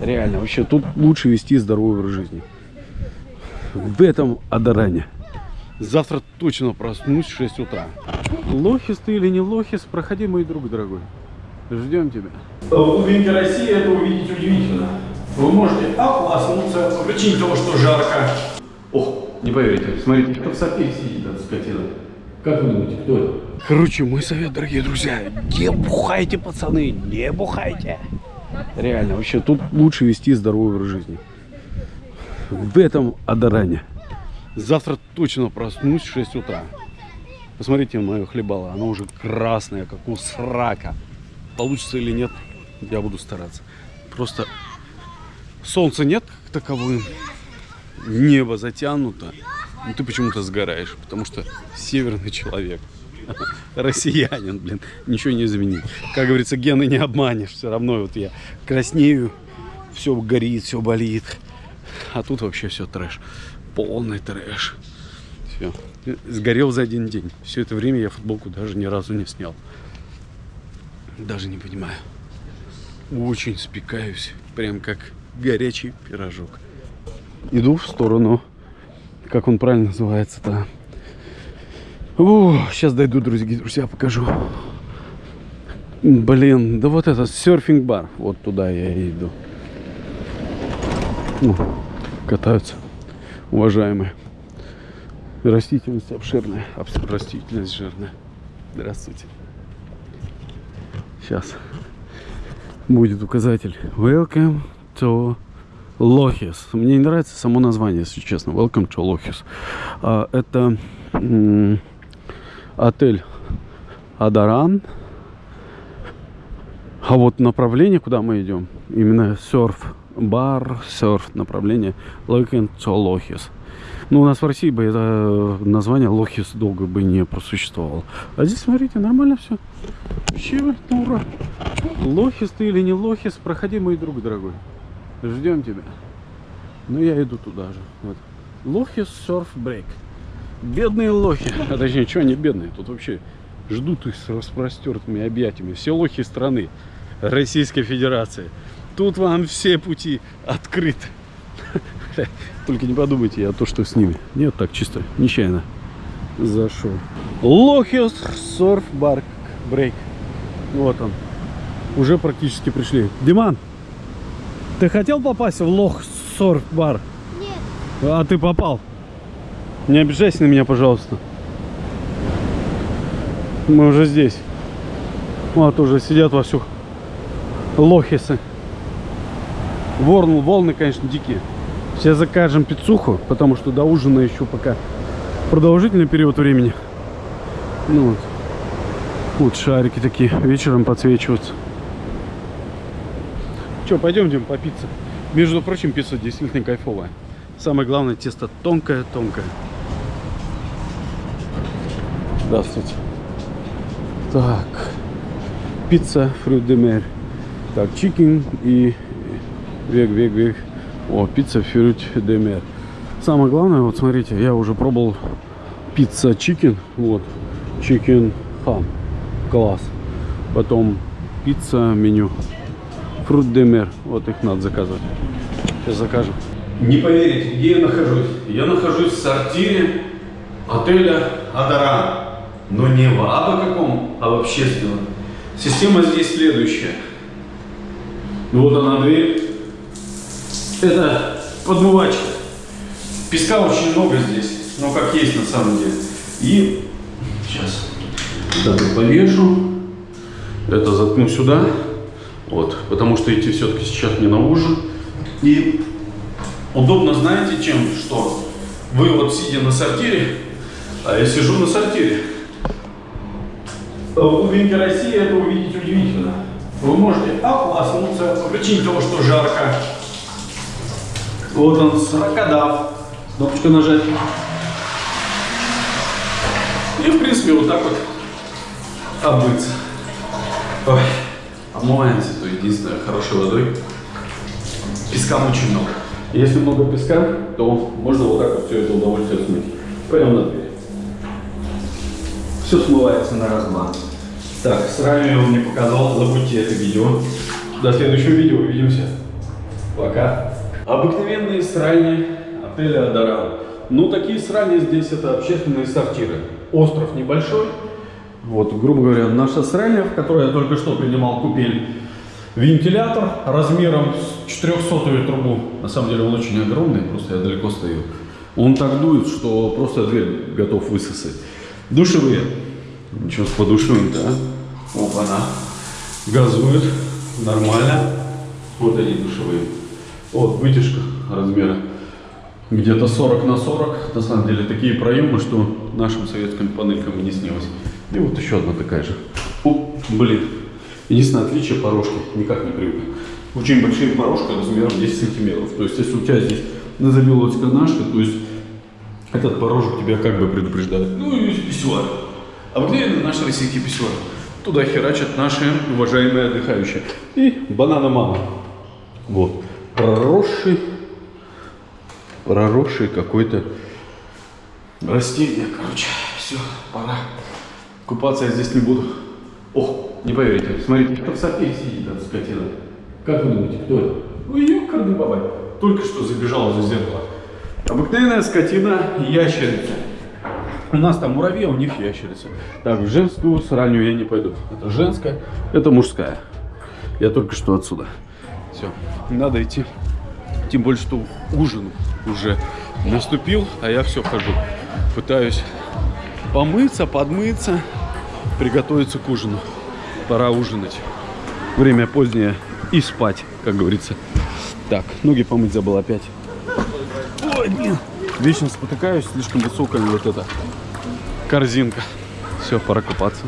Реально, вообще тут лучше вести здоровый образ жизни. В этом Адаране. Завтра точно проснусь в 6 утра. Лохис ты или не лохис, проходи, мой друг дорогой. Ждем тебя. В глубинке России это увидеть удивительно. Вы можете ополоснуться по причине того, что жарко. Ох, не поверите, смотрите, кто в сапе сидит, эта скотина. Как вы думаете, кто это? Короче, мой совет, дорогие друзья, не бухайте, пацаны, не бухайте. Реально, вообще тут лучше вести здоровый образ жизни. В этом Адаране. Завтра точно проснусь в 6 утра. Посмотрите мое хлебало, оно уже красное, как у срака. Получится или нет, я буду стараться. Просто солнца нет как таковым, небо затянуто, но ты почему-то сгораешь, потому что северный человек. Россиянин, блин, ничего не изменить. Как говорится, гены не обманешь. Все равно вот я краснею, все горит, все болит. А тут вообще все трэш. Полный трэш. Все. Сгорел за один день. Все это время я футболку даже ни разу не снял. Даже не понимаю. Очень спекаюсь. Прям как горячий пирожок. Иду в сторону, как он правильно называется-то, сейчас дойду, друзья, друзья, покажу. Блин, да вот этот серфинг-бар. Вот туда я и иду. Ну, катаются, уважаемые. Растительность обширная, растительность жирная. Здравствуйте. Сейчас будет указатель. Welcome to Лохис. Мне не нравится само название, если честно. Welcome to Лохис. А, это отель Адаран. А вот направление, куда мы идем, именно серф бар, серф направление Локен Лохис. Ну, у нас в России бы это название Лохис долго бы не просуществовало. А здесь, смотрите, нормально все. Вообще, ну, ура. Лохис ты или не Лохис, проходи, мой друг дорогой. Ждем тебя. Ну, я иду туда же. Вот. Лохис серф брейк. Бедные лохи. А точнее, что они бедные? Тут вообще ждут их с распростертыми объятиями. Все лохи страны Российской Федерации. Тут вам все пути открыты. Только не подумайте, я то, что с ними. Нет, так чисто, нечаянно зашел. Лохиос Сорф Барк Брейк. Вот он. Уже практически пришли. Диман, ты хотел попасть в Лох Сорф Бар? Нет. А ты попал? Не обижайся на меня, пожалуйста. Мы уже здесь. Вот уже сидят во всех лохисы. Ворн, волны, конечно, дикие. Сейчас закажем пиццуху, потому что до ужина еще пока продолжительный период времени. Ну вот. Вот шарики такие вечером подсвечиваются. Че, пойдем, Дим, по пицце. Между прочим, пицца действительно кайфовая. Самое главное, тесто тонкое-тонкое. Здравствуйте. Так. Пицца фрут де мер. Так, chicken и veg, veg, veg. О, пицца fruits de mer. Самое главное, вот смотрите, я уже пробовал пицца chicken. Вот. Chicken ham. Класс. Потом пицца меню. Fruits de mer. Вот их надо заказывать. Сейчас закажем. Не поверите, где я нахожусь? Я нахожусь в сортире отеля Адаран но не в абы каком, а в общественном. Система здесь следующая. Вот она дверь. Это подмывачка. Песка очень много здесь, но как есть на самом деле. И сейчас так повешу. Это заткну сюда. Вот, потому что идти все-таки сейчас не на ужин. И удобно знаете чем? Что вы вот сидя на сортире, а я сижу на сортире в глубинке России это увидеть удивительно. Вы можете ополоснуться по причине того, что жарко. Вот он, сорокодав. Кнопочку нажать. И, в принципе, вот так вот обмыться. Ой, омываемся, то единственное, хорошей водой. Песка очень много. Если много песка, то можно вот так вот все это удовольствие смыть. Пойдем на дверь. Все смывается на раз-два. Так, сразу я вам не показал, забудьте это видео. До следующего видео, увидимся. Пока. Обыкновенные сральни отеля Адорал. Ну, такие сральни здесь это общественные сортиры. Остров небольшой. Вот, грубо говоря, наша сральня, в которой я только что принимал купель. Вентилятор размером с 400 трубу. На самом деле он очень огромный, просто я далеко стою. Он так дует, что просто дверь готов высосать. Душевые. Ничего с подушевым-то, а? Опа-на. Газует. Нормально. Вот они душевые. Вот вытяжка размера где-то 40 на 40. На самом деле такие проемы, что нашим советским панелькам и не снилось. И вот еще одна такая же. О, блин. Единственное отличие порожки, никак не привык. Очень большие порожки размером 10 сантиметров. То есть, если у тебя здесь назовелась канашка, то есть этот порожек тебя как бы предупреждает. Ну и писсуар. Обыкновенный наш российский писсуар. Туда херачат наши уважаемые отдыхающие. И банана мама. Вот. Проросший, проросший какой-то растение. Короче, все, пора. Купаться я здесь не буду. О, не поверите, смотрите, кто в сапе сидит, эта скотина. Как вы думаете, кто это? Ой, ёкарный бабай. Только что забежал за зеркало. Обыкновенная скотина ящерица. У нас там муравьи, а у них ящерица. Так, в женскую сранью я не пойду. Это женская, это мужская. Я только что отсюда. Все, надо идти. Тем более, что ужин уже наступил, а я все хожу. Пытаюсь помыться, подмыться, приготовиться к ужину. Пора ужинать. Время позднее и спать, как говорится. Так, ноги помыть забыл опять. Блин. Вечно спотыкаюсь, слишком высокая вот эта корзинка. Все, пора купаться.